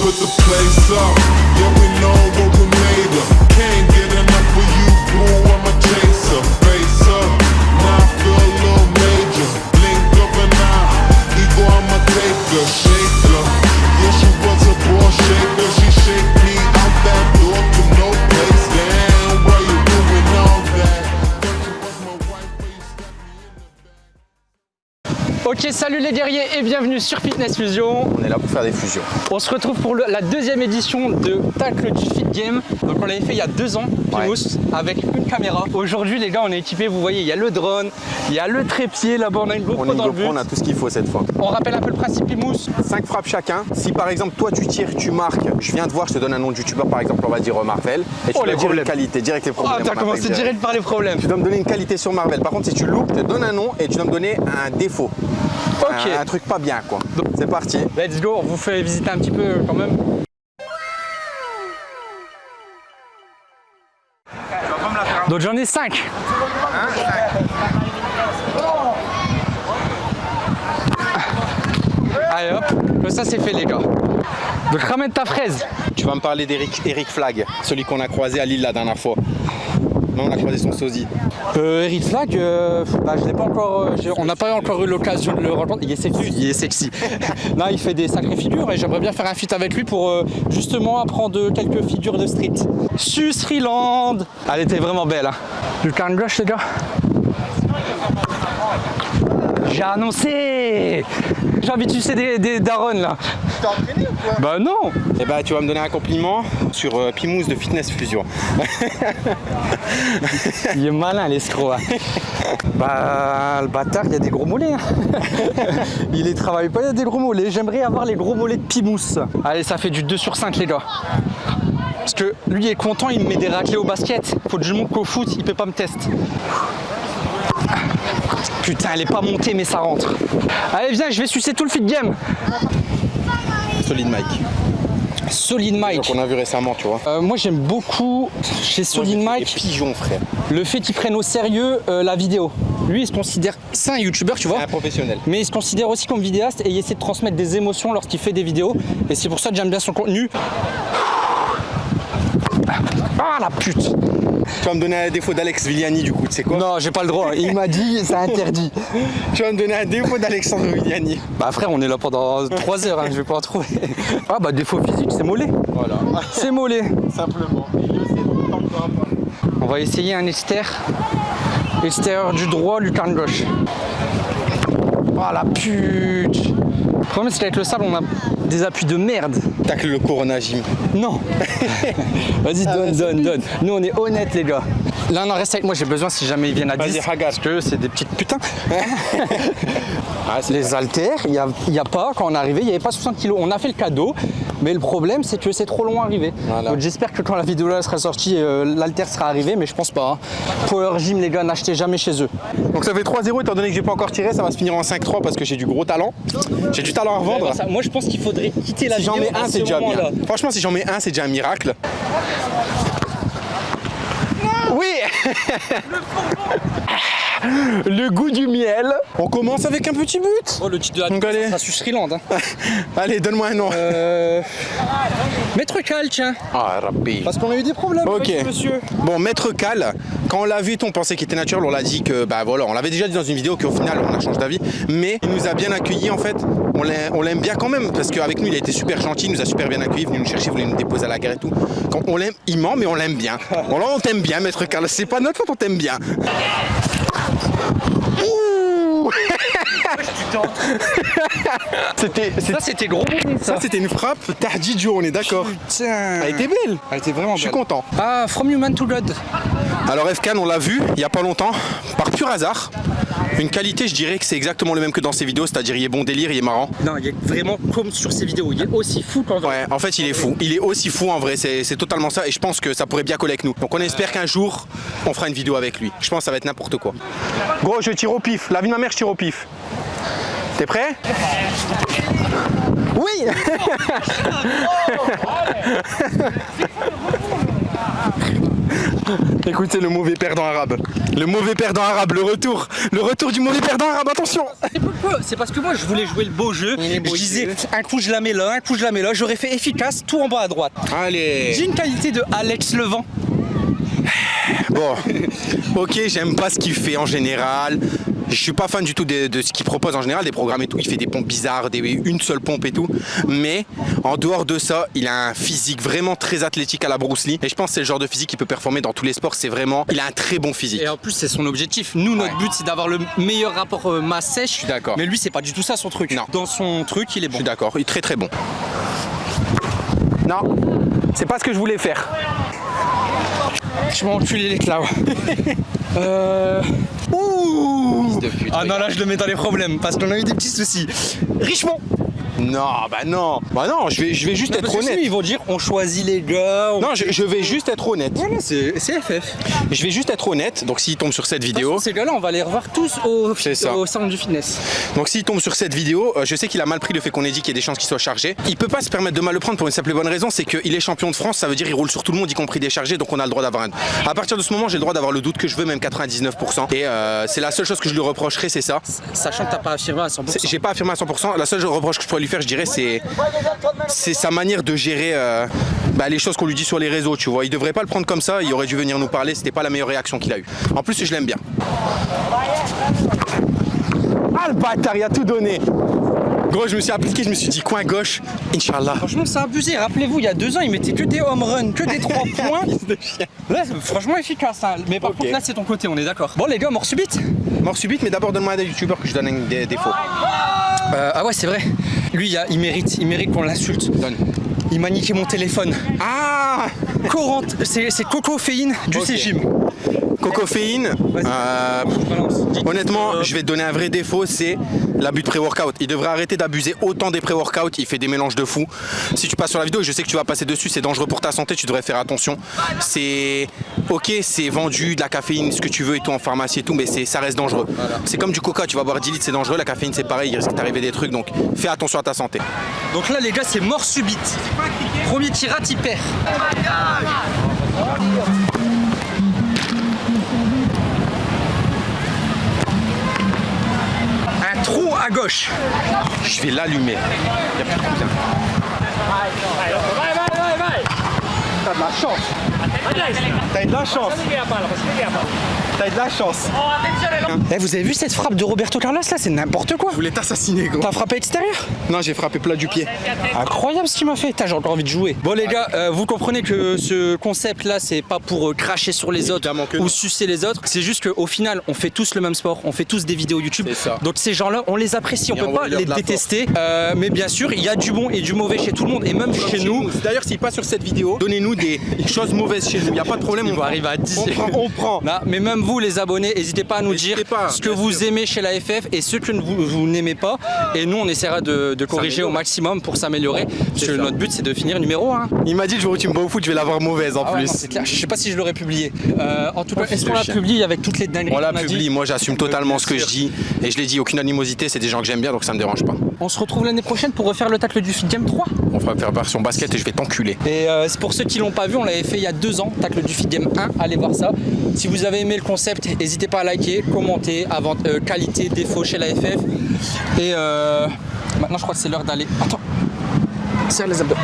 put the place up. Yeah, we know what we salut les guerriers et bienvenue sur Fitness Fusion. On est là pour faire des fusions. On se retrouve pour le- la deuxième édition de Tacle du Fit Game. Donc on l'avait fait il y a deux ans, Pimous, avec une caméra. Aujourd'hui les gars, on est équipés, vous voyez, il y a le drone, il y a le trépied, là-bas on a une On GoPro est dans le but. on a tout ce qu'il faut cette fois. On rappelle un peu le principe Pimous. 5 frappes chacun. Si par exemple toi tu tires, tu marques, je viens te voir, je te donne un nom de youtubeur par exemple, on va dire Marvel. Et tu Oh, les dire une qualité, direct les problèmes. Ah, t'as on commencé direct par les problèmes. Tu dois me donner une qualité sur Marvel. Par contre, si tu loupes, je te donne un nom et tu dois me donner un défaut. Un, un truc pas bien quoi. C'est parti. let's go, on vous fait visiter un petit peu quand même. Donc j'en ai 5. Allez hop, ça c'est fait les gars. Donc ramène ta fraise. Tu vas me parler d'Eric Eric Flag, celui qu'on a croisé à Lille la dernière fois. Non, on a croisé son sosie. Euh, Eric Flag, euh, bah, je l'ai pas encore, euh, on n'a pas encore eu l'occasion de le rencontrer. Il est sexy, il est sexy. Là, il fait des sacrées figures et j'aimerais bien faire un feat avec lui pour euh, justement apprendre quelques figures de street. Susriland Elle était vraiment belle. Hein. Du gauche, les gars. J'ai annoncé J'ai envie de sucer des, des darons là. T'es entraîné ou quoi Bah non Eh bah tu vas me donner un compliment sur euh, Pimous de Fitness Fusion. Il est malin l'escroc. hein. bah le bâtard, il y a des gros mollets. hein. il les travaille pas, il y a des gros mollets. J'aimerais avoir les gros mollets de Pimous. Allez, ça fait du 2 sur 5 les gars. Parce que lui est content, il me met des raclés au basket. Faut que je montre qu'au foot, il peut pas me tester. Putain, elle est pas montée mais ça rentre. Allez, viens, je vais sucer tout le fit game. Solid Mike. Solid Mike. on a vu récemment, tu vois. Euh, moi j'aime beaucoup chez Solid Mike pigeons, frère. le fait qu'il prenne au sérieux euh, la vidéo. Lui il se considère, c'est un youtubeur tu vois, Un professionnel. mais il se considère aussi comme vidéaste et il essaie de transmettre des émotions lorsqu'il fait des vidéos. Et c'est pour ça que j'aime bien son contenu. Ah la pute Tu vas me donner un défaut d'Alex Viliani du coup, tu sais quoi Non j'ai pas le droit, il m'a dit c'est interdit. Tu vas me donner un défaut d'Alexandre Viliani. Bah frère on est là pendant 3 heures, hein, je vais pas en trouver. Ah bah défaut physique c'est mollet. Voilà, C'est mollet. simplement. On va essayer un extérieur. Extérieur du droit, lucarne gauche. Oh la pute Le problème c'est qu'avec le sable on a des appuis de merde. Tacle le Corona Gym. Non Vas-y Ah, donne, bah, donne, donne. Nous on est honnêtes les gars. Là non reste avec moi, j'ai besoin si jamais ils viennent à Vas-y, 10. regarde. Parce que c'est des petites putains. Ah, c'est Les haltères, il n'y a, il y a pas, quand on est arrivé, il n'y avait pas 60 kilos. On a fait le cadeau, mais le problème c'est que c'est trop long à arriver. Voilà. Donc j'espère que quand la vidéo là sera sortie, euh, l'haltère sera arrivé, mais je pense pas. hein. Power Gym les gars, n'achetez jamais chez eux. Donc ça fait 3-0 étant donné que j'ai pas encore tiré, ça va se finir en 5-3 parce que j'ai du gros talent. J'ai du talent à revendre. moi je pense qu'il faudrait quitter la Si j'en vidéo mets à un, ce c'est déjà bien. Franchement, si j'en mets un, c'est déjà un miracle. Oui Le goût du miel. On commence avec un petit but. Oh le titre de la Donc, allez. ça suit Sriland. Hein. Allez, donne-moi un nom. Euh... Maître Cal, tiens. Ah, rapide. Parce qu'on a eu des problèmes Ok. avec ce monsieur. Bon, Maître Cal, quand on l'a vu, on pensait qu'il était naturel, on l'a dit que, bah voilà, on l'avait déjà dit dans une vidéo qu'au final, on a changé d'avis, mais il nous a bien accueillis en fait. On l'a- on l'aime bien quand même, parce qu'avec nous, il a été super gentil, il nous a super bien accueillis, venu nous chercher, voulait nous déposer à la gare et tout. Quand on l'aime, il ment, mais on l'aime bien. Bon, là, on t'aime bien, Maître Cal, c'est pas notre faute, on t'aime bien. Ouh C'était. Ça c'était gros Ça, c'était une frappe Tardy Joe, on est d'accord. Tiens. Elle était belle. Elle était vraiment Je suis belle. content. Ah, From Human to God. Alors FK, on l'a vu il y a pas longtemps, par pur hasard. Une qualité, je dirais que c'est exactement le même que dans ses vidéos, c'est-à-dire il est bon délire, il est marrant. Non, il est vraiment comme sur ses vidéos. Il est aussi fou qu'en vrai. Ouais, en fait, il est fou. Il est aussi fou en vrai, c'est c'est totalement ça. Et je pense que ça pourrait bien coller avec nous. Donc on espère qu'un jour, on fera une vidéo avec lui. Je pense que ça va être n'importe quoi. Gros, je tire au pif. La vie de ma mère, je tire au pif. T'es prêt? Oui Écoutez le mauvais perdant arabe. Le mauvais perdant arabe, le retour. Le retour du mauvais perdant arabe, attention C'est parce que moi je voulais jouer le beau jeu. Je disais jeu. un coup je la mets là, un coup je la mets là. J'aurais fait efficace, tout en bas à droite. Allez J'ai une qualité de Alex Levent. Bon, ok, j'aime pas ce qu'il fait en général. Je suis pas fan du tout de, de ce qu'il propose en général, des programmes et tout. Il fait des pompes bizarres, des, une seule pompe et tout. Mais en dehors de ça, il a un physique vraiment très athlétique à la Bruce Lee. Et je pense que c'est le genre de physique qui peut performer dans tous les sports. C'est vraiment, il a un très bon physique. Et en plus c'est son objectif. Nous notre Ouais. but c'est d'avoir le meilleur rapport euh, masse sèche. Je suis d'accord. Mais lui c'est pas du tout ça son truc. Non. Dans son truc il est Je bon. suis d'accord, il est très très bon. Non, c'est pas ce que je voulais faire. Je m'en enculé les clau. euh... Ouh Ah non là je le mets dans les problèmes parce qu'on a eu des petits soucis. Richemont Non, bah non, bah non, je vais, je vais juste Non, être honnête. ils vont dire on choisit les gars. on- Non, je, je vais juste être honnête. Voilà, c'est c'est FF. Je vais juste être honnête. Donc s'il tombe sur cette vidéo, Ces gars-là, on va les revoir tous au, au centre du fitness. Donc s'il tombe sur cette vidéo, euh, je sais qu'il a mal pris le fait qu'on ait dit qu'il y a des chances qu'il soit chargé. Il peut pas se permettre de mal le prendre pour une simple et bonne raison, c'est qu'il est champion de France, ça veut dire il roule sur tout le monde, y compris des chargés, donc on a le droit d'avoir un. À partir de ce moment, j'ai le droit d'avoir le doute que je veux, même 99%. Et euh, c'est la seule chose que je lui reprocherais, c'est ça. Sachant que t'as pas affirmé à 100%. C'est- J'ai pas affirmé à 100%. La seule reproche que je pourrais lui faire, je dirais, c'est c'est sa manière de gérer euh, bah, les choses qu'on lui dit sur les réseaux. Tu vois, il devrait pas le prendre comme ça. Il aurait dû venir nous parler. C'était pas la meilleure réaction qu'il a eue. En plus, je l'aime bien. Ah le bâtard, il a tout donné. Gros, je me suis appliqué, je me suis dit coin gauche, Inch'Allah. Franchement, c'est abusé. Rappelez-vous, il y a deux ans, il mettait que des home runs, que des 3 points. Là, franchement efficace. hein. Mais par contre, là, c'est ton côté, on est d'accord. Bon, les gars, mort subite. Mort subite, mais d'abord donne-moi un des youtubeurs que je donne un- des défauts. Euh, ah ouais, c'est vrai. Lui, il, y a- il mérite, il mérite qu'on l'insulte. Donne. Il m'a niqué mon téléphone. Ah c'est c'est cocoféine du Ok. Cégim. Cocoféine. Euh, Honnêtement, je vais te donner un vrai défaut, c'est l'abus de pré-workout. Il devrait arrêter d'abuser autant des pré-workout, il fait des mélanges de fou. Si tu passes sur la vidéo, je sais que tu vas passer dessus, c'est dangereux pour ta santé, tu devrais faire attention. C'est ok, c'est vendu, de la caféine, ce que tu veux et tout en pharmacie et tout, mais c'est- ça reste dangereux. C'est comme du coca, tu vas boire 10 litres, c'est dangereux, la caféine c'est pareil, il risque d'arriver des trucs, donc fais attention à ta santé. Donc là, les gars, c'est mort subite. Premier tirat, il perd. Un à gauche. Je vais l'allumer. Il y a plus de cousin. T'as de la chance. T'as de la chance. T'as de la chance. Eh, vous avez vu cette frappe de Roberto Carlos là? C'est n'importe quoi. Je voulais t'assassiner, gros. T'as frappé extérieur Non, j'ai frappé plat du pied. Incroyable ce qu'il m'a fait. J'ai encore envie de jouer. Bon les gars, euh, vous comprenez que ce concept là, c'est pas pour euh, cracher sur les autres ou non. sucer les autres. C'est juste qu'au final, on fait tous le même sport, on fait tous des vidéos YouTube. C'est ça. Donc ces gens-là, on les apprécie, on Et peut pas les détester. Euh, mais bien sûr, il y a du bon et du mauvais chez tout le monde et même chez nous. D'ailleurs, s'il passe sur cette vidéo, donnez-nous des choses mauvaises chez nous. Il n'y a pas de problème. On va arriver à 10. On prend, on prend. Non, mais même vous les abonnés, n'hésitez pas à nous dire pas, ce que vous sûr. aimez chez la FF et ce que vous, vous n'aimez pas. Et nous, on essaiera de, de corriger au maximum pour s'améliorer. Parce que notre but, c'est de finir numéro 1. Il m'a dit le jour où tu me bats au foot, je vais l'avoir mauvaise en Ah ouais, plus. non. Je sais pas si je l'aurais publié. Euh, en tout cas, fils est-ce qu'on l'a publié avec toutes les dingueries On la publie, moi j'assume totalement ce que je dis et je l'ai dit, aucune animosité, c'est des gens que j'aime bien donc ça me dérange pas. On se retrouve l'année prochaine pour refaire le tacle du Game 3. On fera faire version basket et je vais t'enculer. Et euh, c'est pour ceux qui l'ont pas vu, on l'avait fait il y a deux ans, tacle du Fit Game 1, allez voir ça. Si vous avez aimé le concept, n'hésitez pas à liker, commenter, avant, euh, qualité, défaut chez la FF. Et euh, maintenant je crois que c'est l'heure d'aller. Attends. Serre les abdos.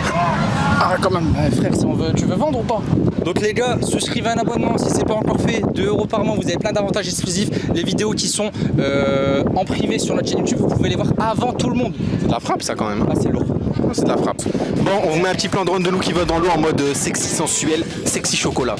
Ah quand même, Ouais, frère, si on veut, tu veux vendre ou pas Donc les gars, souscrivez un abonnement si c'est pas encore fait, 2 euros par mois, vous avez plein d'avantages exclusifs. Les vidéos qui sont euh, en privé sur notre chaîne YouTube, vous pouvez les voir avant tout le monde. C'est de la frappe ça quand même. Ah c'est lourd. C'est de la frappe. Bon, on vous met un petit plan de drone de nous qui va dans l'eau en mode euh, sexy sensuel, sexy chocolat.